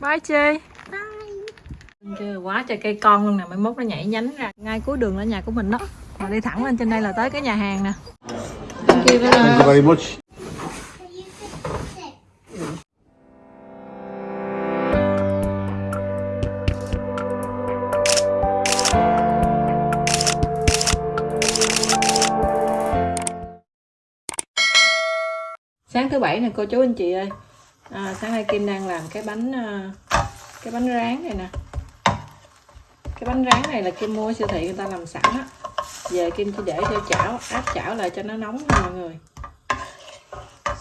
Bye Chi. Chưa quá trời cây con luôn nè Mai mốt nó nhảy nhánh ra. Ngay cuối đường là nhà của mình đó. Mà đi thẳng lên trên đây là tới cái nhà hàng nè. Thank you very Thank much. you very much. Sáng thứ bảy nè cô chú anh chị ơi à, Sáng nay Kim đang làm cái bánh à, Cái bánh rán này nè. Cái bánh rán này là Kim mua siêu thị người ta làm sẵn á. Về Kim chỉ để cho chảo Áp chảo lại cho nó nóng thôi mọi người.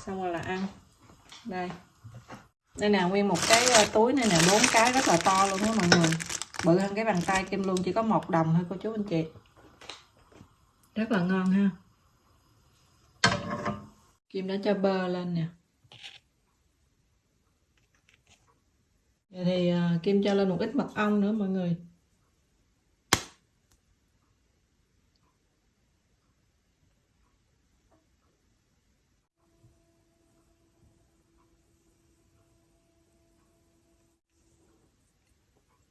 Xong rồi là ăn. Đây. Đây nè nguyên một cái à, túi này nè bốn cái rất là to luôn đó mọi người. Bự hơn cái bàn tay Kim luôn Chỉ có một đồng thôi cô chú anh chị. Rất là ngon ha. Kim đã cho bơ lên nè. Vậy thì uh, Kim cho lên một ít mật ong nữa mọi người.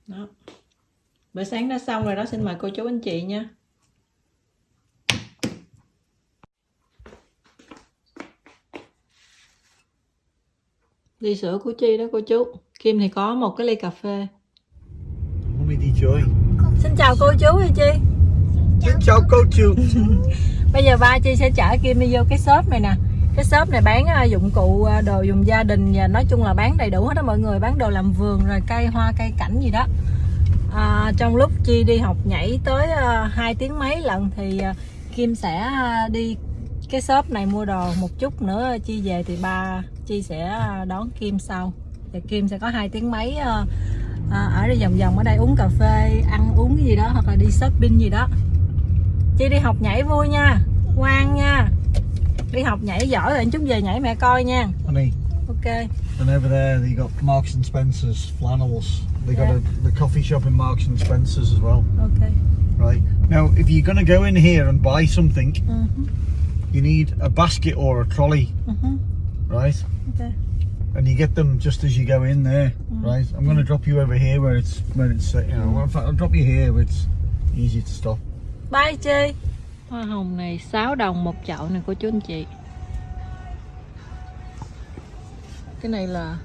Đó. Bữa sáng đã xong rồi đó Xin mời cô chú anh chị nha. Ly sữa của Chi đó cô chú. Kim thì có một cái ly cà phê. Mummy đi chơi. Xin chào cô chú hay Chi. Xin chào cô chú. Bây giờ ba Chi sẽ chở Kim đi vô cái shop này nè. Cái shop này bán à, dụng cụ à, đồ dùng gia đình Và nói chung là bán đầy đủ hết đó mọi người. Bán đồ làm vườn rồi cây hoa cây cảnh gì đó. À, Trong lúc Chi đi học nhảy tới uh, 2 tiếng mấy lần Thì à, Kim sẽ à, đi cái shop này mua đồ một chút nữa. Chi về thì ba Chi sẽ à, đón Kim sau. Và Kim sẽ có hai tiếng mấy à, à, ở đây vòng vòng ở đây uống cà phê ăn uống cái gì đó hoặc là đi shopping gì đó. Chi đi học nhảy vui nha ngoan nha. Đi học nhảy giỏi rồi chút về nhảy mẹ coi nha. Honey, ok. And over there they got Marks and Spencer's flannels. They got Yeah. a, the coffee shop in Marks and Spencer's as well. ok. Right. Now, if you're going to go in here and buy something, ừ, you need a basket or a trolley, ừ, right? ok And you get them just as you go in there, right? I'm going to drop you over here where it's where it's uh, you know. In fact, I'll drop you here where it's easy to stop. bye chi hoa hồng này 6 đồng một chậu này cô chú anh chị cái này là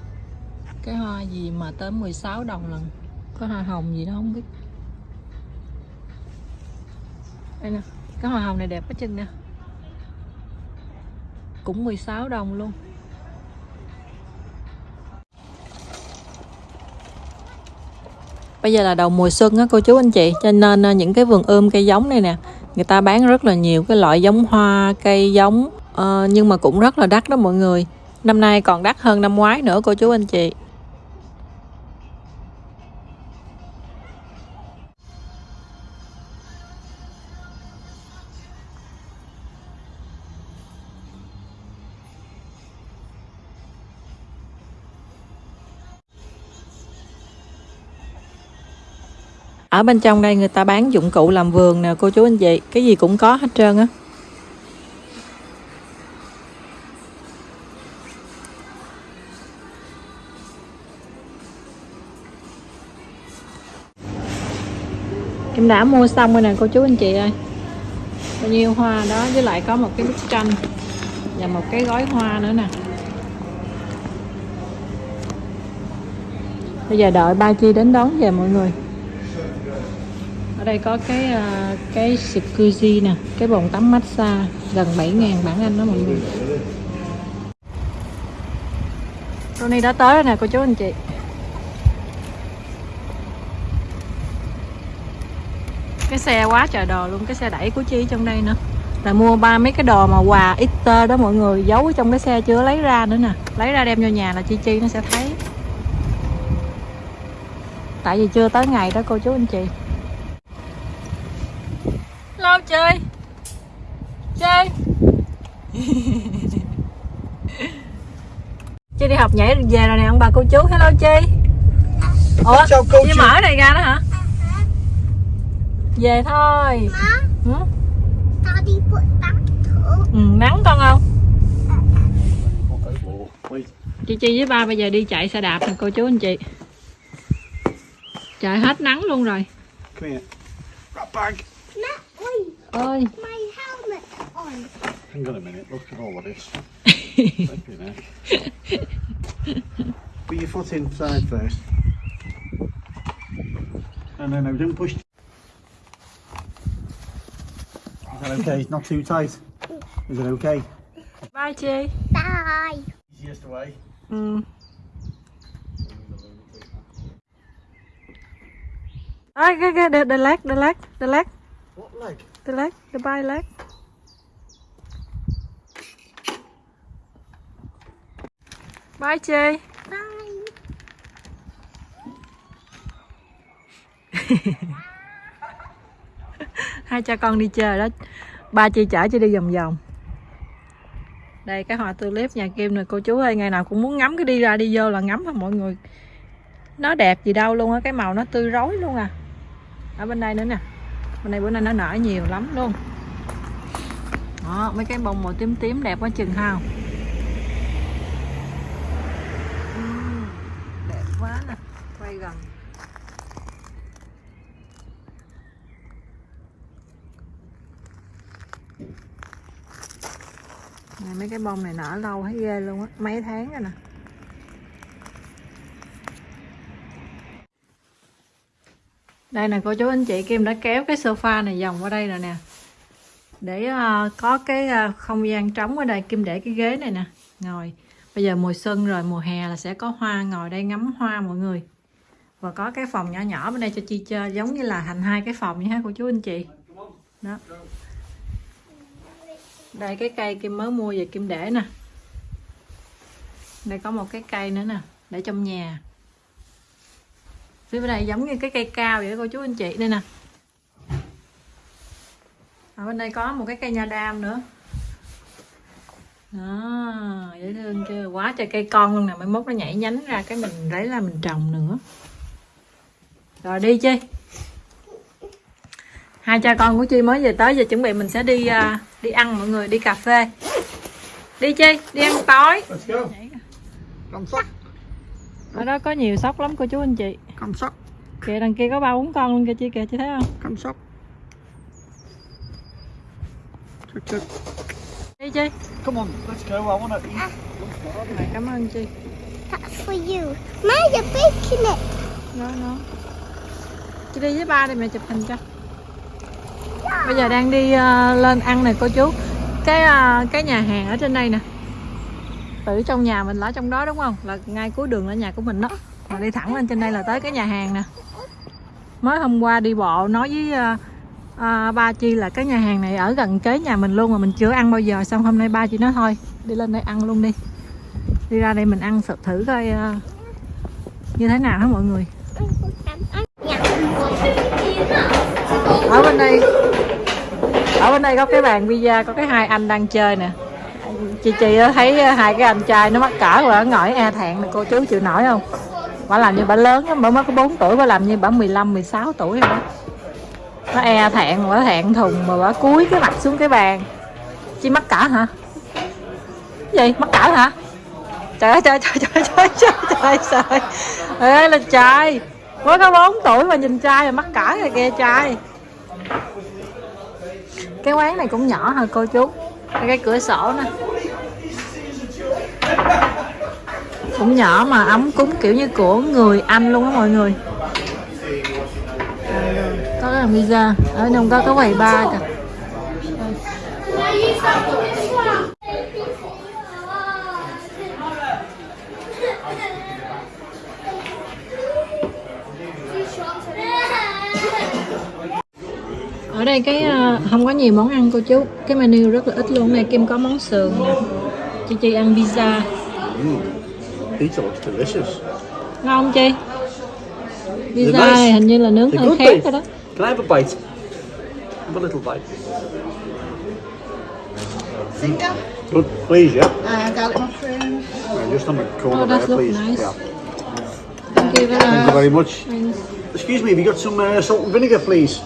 cái hoa gì mà tới 16 đồng lần có hoa hồng gì đó không biết đây nè cái hoa hồng này đẹp quá chừng nè cũng 16 đồng luôn Bây giờ là đầu mùa xuân á cô chú anh chị Cho nên ờ, những cái vườn ươm cây giống này nè Người ta bán rất là nhiều cái loại giống hoa, cây giống uh, Nhưng mà cũng rất là đắt đó mọi người. Năm nay còn đắt hơn năm ngoái nữa cô chú anh chị. Ở bên trong đây người ta bán dụng cụ làm vườn nè, cô chú anh chị. Cái gì cũng có hết trơn á. Em đã mua xong rồi nè, cô chú anh chị ơi. Bao nhiêu hoa đó, với lại có một cái bức tranh Và một cái gói hoa nữa nè. Bây giờ đợi ba Chi đến đón về mọi người ở đây có cái uh, cái jacuzzi nè cái bồn tắm massage gần 7.000 bảng Anh đó mọi người. Tony đã tới rồi nè cô chú anh chị. Cái xe quá trời đồ luôn cái xe đẩy của Chi trong đây nữa. Là mua ba mấy cái đồ mà quà Easter đó mọi người giấu trong cái xe chưa lấy ra nữa nè. Lấy ra đem vô nhà là Chi Chi nó sẽ thấy. Tại vì chưa tới ngày đó cô chú anh chị chơi. Chơi. Chi đi học nhảy về rồi nè ông bà cô chú. Hello Chi. Ủa Chào cô chú. mở này ra đó hả? Về thôi. Ừ? Ừ, Nắng con không? Wait. Chi với ba bây giờ đi chạy xe đạp nè cô chú anh chị. Trời hết nắng luôn rồi. Come here. Matt, ơi My helmet on. Hang on a minute. Look at all of this. Put your foot inside first. And then now don't push. Is that okay? It's not too tight. Is it okay? bye chi Bye. Easiest way. ừ. Ai, cái cái the, the leg the leg the leg What leg? The leg, the by leg. Bye chi Bye. hai cha con đi chơi đó. Ba chị chở chị đi vòng vòng. Đây, cái hoa tulip nhà Kim này cô chú ơi, ngày nào cũng muốn ngắm cái đi ra đi vô là ngắm thôi mọi người? Nó đẹp gì đâu luôn á, cái màu nó tươi rói luôn à. Ở bên đây nữa nè bên nay bữa nay nó nở nhiều lắm luôn. Đó mấy cái bông màu tím tím đẹp quá chừng hao ừ, đẹp quá nè quay gần. Này, mấy cái bông này nở lâu thấy ghê luôn á mấy tháng rồi nè. Đây nè cô chú anh chị Kim đã kéo cái sofa này vòng qua đây rồi nè. Để uh, có cái uh, không gian trống ở đây Kim để cái ghế này nè. Ngồi. Bây giờ mùa xuân rồi mùa hè là sẽ có hoa ngồi đây ngắm hoa mọi người. Và có cái phòng nhỏ nhỏ bên đây cho chi chơi giống như là thành hai cái phòng vậy ha cô chú anh chị. Đó. Đây cái cây Kim mới mua về Kim để nè. Đây có một cái cây nữa nè để trong nhà phía bên đây giống như cái cây cao vậy đó cô chú anh chị. Đây nè. Ở bên đây có một cái cây nha đam nữa. Đó dễ thương chưa? Quá trời cây con luôn nè mai mốt nó nhảy nhánh ra cái mình lấy ra mình trồng nữa. Rồi đi chi? Hai cha con của chi mới về tới giờ chuẩn bị mình sẽ đi à, đi ăn mọi người đi cà phê. Đi chi? Đi ăn tối. Ở đó có nhiều sóc lắm cô chú anh chị Come sock. kìa đằng kia có ba bốn con luôn kìa chị kìa chị thấy không Come sock. Chuk, chuk. đi chi Come on, let's go. I want to eat. Này, cảm ơn chị That's for you. Now you're baking it. nó nó chị đi với ba đi mẹ chụp hình cho bây giờ đang đi ờ, lên ăn nè cô chú cái ờ, cái nhà hàng ở trên đây nè tự trong nhà mình là ở trong đó đúng không là ngay cuối đường là nhà của mình đó mà đi thẳng lên trên đây là tới cái nhà hàng nè. Mới hôm qua đi bộ nói với uh, uh, ba chi là cái nhà hàng này ở gần kế nhà mình luôn mà mình chưa ăn bao giờ. Xong hôm nay ba chị nói thôi đi lên đây ăn luôn đi. Đi ra đây mình ăn thử, thử coi uh, như thế nào hả mọi người. Ở bên đây ở bên đây có cái bàn pizza có cái hai anh đang chơi nè. Chị chị thấy hai cái anh trai nó mắc cỡ rồi nó ngồi e thẹn nè cô chú chịu nổi không? Bà làm như bà lớn lắm, bà mới có 4 tuổi, bà làm như bà 15 16 tuổi rồi đó. Nó e thẹn, bà thẹn thùng, mà bà cúi cái mặt xuống cái bàn. Chi mắc cỡ hả? Gì? Mắc cỡ hả? Trời ơi, trời trời trời trời trời trời trời. Ê, là trời mới có 4 tuổi mà nhìn trai mà mắc cỡ rồi kìa, trai. Cái quán này cũng nhỏ hả, cô chú? Cái cửa sổ nè cũng nhỏ mà, ấm cúng kiểu như của người Anh luôn á mọi người. Có cái là pizza ở trong có cái quầy ba kìa. Ở đây cái ờ, không có nhiều món ăn cô chú. Cái menu rất là ít luôn. Này kim có món sườn nè. Chị chị ăn pizza Pizza looks delicious. ngon không chi pizza nice. này hình như là nướng They're hơi good, khét rồi đó Can I have a bite? Have a little bite. Good, please, yeah. Uh, garlic mushroom. Yeah, just on the corner Oh, that there, looks please. nice. Yeah. thank you very Thank you much. very much. Excuse me, have you got some uh, salt and vinegar, please?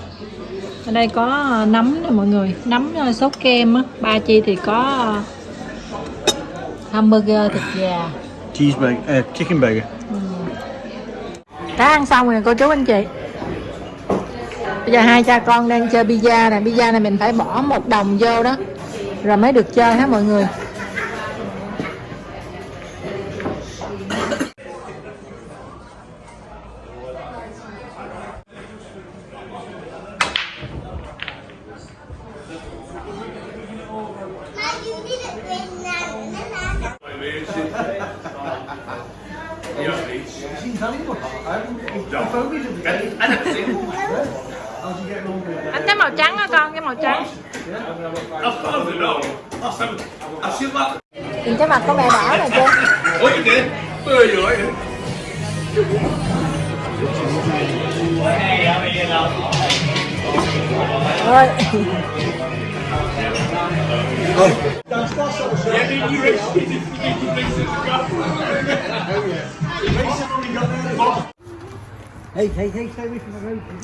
ở đây có ờ, nấm nè mọi người nấm ờ, sốt kem á ba chi thì có ờ, hamburger thịt gà Cheeseburger, uh, chicken burger. đã ăn xong rồi cô chú anh chị. Bây giờ hai cha con đang chơi pizza nè. Pizza này mình phải bỏ một đồng vô đó rồi mới được chơi hả mọi người? Anh cái màu trắng á con cái màu trắng. Nhìn cái mặt có mẹ đỏ nè chưa did? Where are you? Right? Road.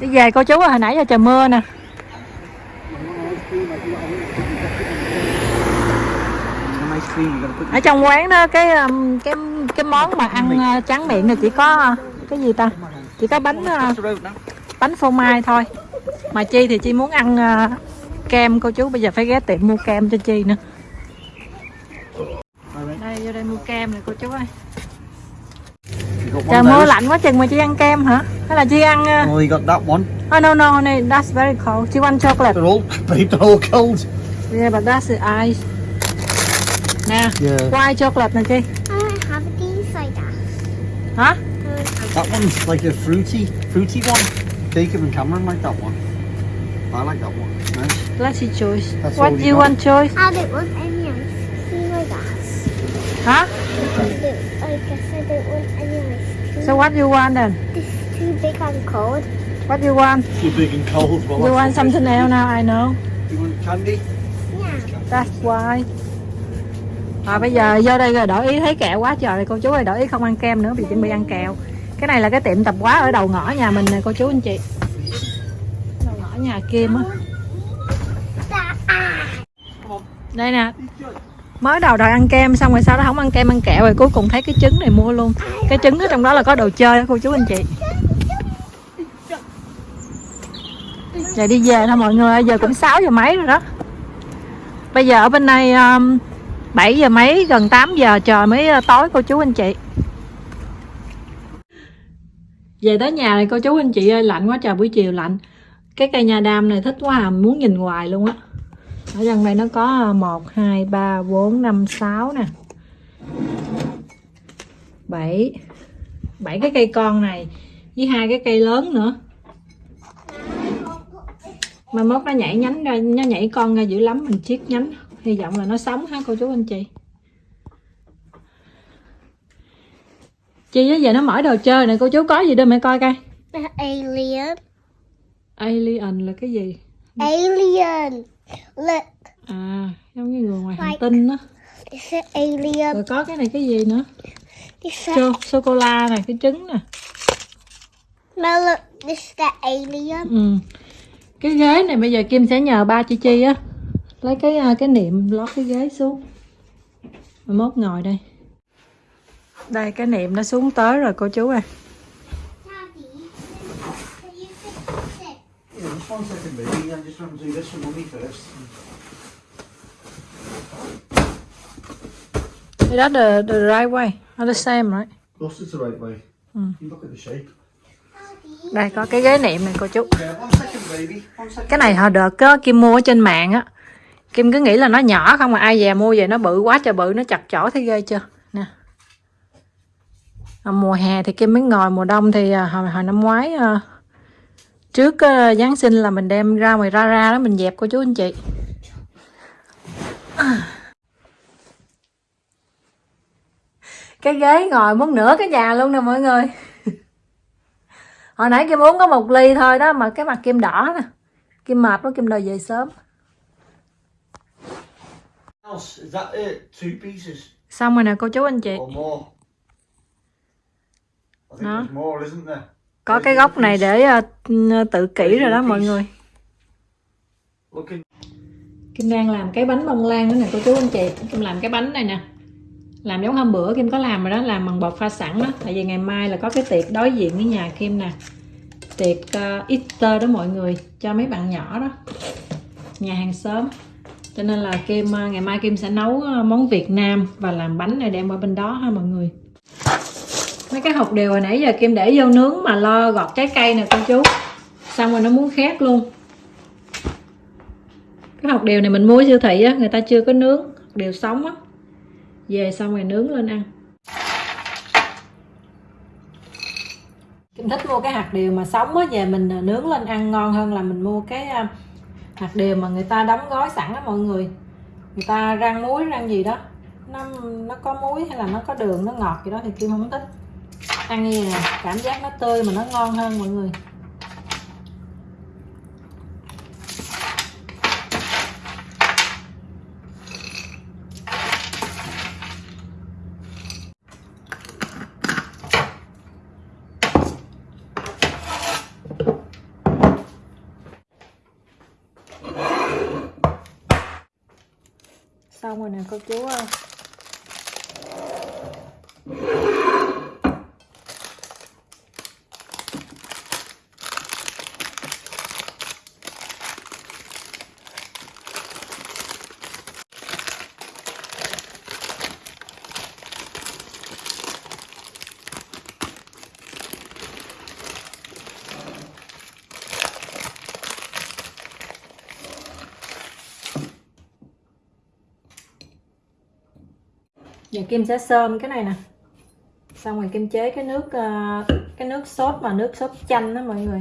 đi về cô chú hồi nãy giờ trời mưa nè ở trong quán đó cái um, cái cái món mà ăn uh, tráng miệng là chỉ có uh, cái gì ta chỉ có bánh now. bánh phô mai thôi mà chi thì chi muốn ăn kem cô chú bây giờ phải ghé tiệm mua kem cho chi nữa đây vô đây mua kem này cô chú ơi trời mưa lạnh quá chừng mà chi ăn kem hả hay là chi ăn uh... Oh, you got that one. oh no no no that's very cold chi want chocolate They're all, they're all cold. yeah but that's the ice nè Yeah. white chocolate nè chi I have these like that. hả That one's like a fruity, fruity one. Jacob and Cameron like that one. I like that one. See choice That's what do you want choice I don't want any ice cream like that. hả I, don't, I guess I don't want any ice cream. so what you want then This is too big and cold. what you want Too big and cold. Well, you want something else now I know You want candy? Yeah. That's why à, bây giờ vô đây rồi đổi ý thấy kẹo quá trời rồi cô chú ơi đổi ý không ăn kem nữa vì chuẩn bị ăn kẹo cái này là cái tiệm tạp hóa ở đầu ngõ nhà mình nè cô chú anh chị đầu ngõ nhà Kim á That, ah đây nè. Mới đầu đòi ăn kem xong rồi sau đó không ăn kem ăn kẹo rồi cuối cùng thấy cái trứng này mua luôn. Cái trứng ở trong đó là có đồ chơi đó cô chú anh chị. Giờ đi về thôi mọi người giờ cũng 6 giờ mấy rồi đó. Bây giờ ở bên này um, 7 giờ mấy gần 8 giờ trời mới ờ, tối cô chú anh chị. Về tới nhà này cô chú anh chị ơi lạnh quá trời buổi chiều lạnh. Cái cây nha đam này thích quá à muốn nhìn hoài luôn á ở trong đây nó có 1 2 3 4 5 6 nè. 7 7 cái cây con này với hai cái cây lớn nữa. Mà mốt nó nhảy nhánh ra nó nhảy con ra dữ lắm mình chiết nhánh. Hy vọng là nó sống ha cô chú anh chị? Chị á giờ nó mở đồ chơi này cô chú có gì đưa mẹ coi coi. Alien. alien là cái gì? Alien. Look, à giống như người ngoài hành Like- tinh á. this is alien. rồi có cái này cái gì nữa? This is Sô, sô cô la này cái trứng nè. Look, this is the alien. ừ. cái ghế này bây giờ kim sẽ nhờ ba chị chi á. Lấy cái à, cái niệm lót cái ghế xuống. Rồi mốt ngồi đây. Đây cái niệm nó xuống tới rồi cô chú ơi one second, baby. I just want to do this for mummy first. Is that the, the right way? Or the same, right? Of course, it's the right way. Mm. You look at the shape. Đây có cái ghế niệm này cô chú. Second. Cái này hồi đợt có Kim mua ở trên mạng á. Kim cứ nghĩ là nó nhỏ không mà ai về mua về nó bự quá trời bự nó chặt chỏ thấy ghê chưa? Nè. À, mùa hè thì Kim mới ngồi, mùa đông thì à, hồi, hồi năm ngoái à, trước à, Giáng sinh là mình đem ra ngoài ra ra đó mình dẹp cô chú anh chị. Cái ghế ngồi muốn nửa cái nhà luôn nè mọi người. Hồi nãy Kim uống có một ly thôi đó mà cái mặt Kim đỏ nè. Kim mệt quá Kim đòi về sớm. Xong rồi nè cô chú anh chị. or Có cái góc này để ờ, tự kỷ rồi đó mọi người. Kim đang làm cái bánh bông lan nữa nè cô chú anh chị. Kim làm cái bánh này nè. làm giống hôm bữa Kim có làm rồi đó làm bằng bột pha sẵn đó tại vì ngày mai là có cái tiệc đối diện với nhà Kim nè tiệc uh, Easter đó mọi người cho mấy bạn nhỏ đó nhà hàng xóm cho nên là Kim uh, ngày mai Kim sẽ nấu món Việt Nam và làm bánh này đem qua bên đó ha mọi người mấy cái hột điều hồi nãy giờ Kim để vô nướng mà lo gọt trái cây nè, cô chú. Xong rồi nó muốn khét luôn. Cái hột điều này mình mua siêu thị á, người ta chưa có nướng. Điều sống á. Về xong rồi nướng lên ăn. Kim thích mua cái hạt điều mà sống á, về mình à, nướng lên ăn ngon hơn là mình mua cái à, hạt điều mà người ta đóng gói sẵn á mọi người. Người ta rang muối, rang gì đó. Nó nó có muối hay là nó có đường, nó ngọt gì đó thì Kim không thích ăn như này cảm giác nó tươi mà nó ngon hơn mọi người. Xong rồi nè, cô chú ơi. Giờ kim sẽ sơm cái này nè xong rồi kim chế cái nước ờ, cái nước sốt mà nước sốt chanh đó mọi người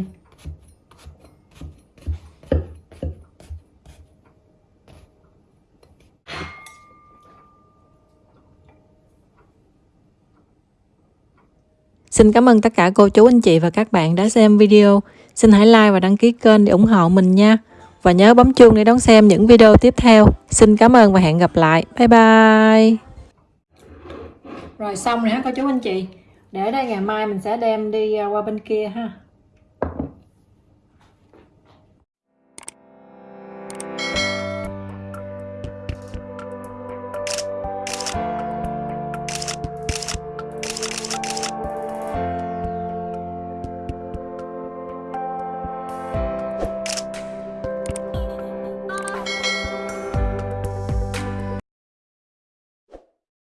Xin cảm ơn tất cả cô chú, anh chị và các bạn đã xem video. Xin hãy like và đăng ký kênh để ủng hộ mình nha. Và nhớ bấm chuông để đón xem những video tiếp theo. Xin cảm ơn và hẹn gặp lại. Bye bye. Rồi xong rồi ha, cô chú anh chị. Để đây ngày mai mình sẽ đem đi à, qua bên kia ha.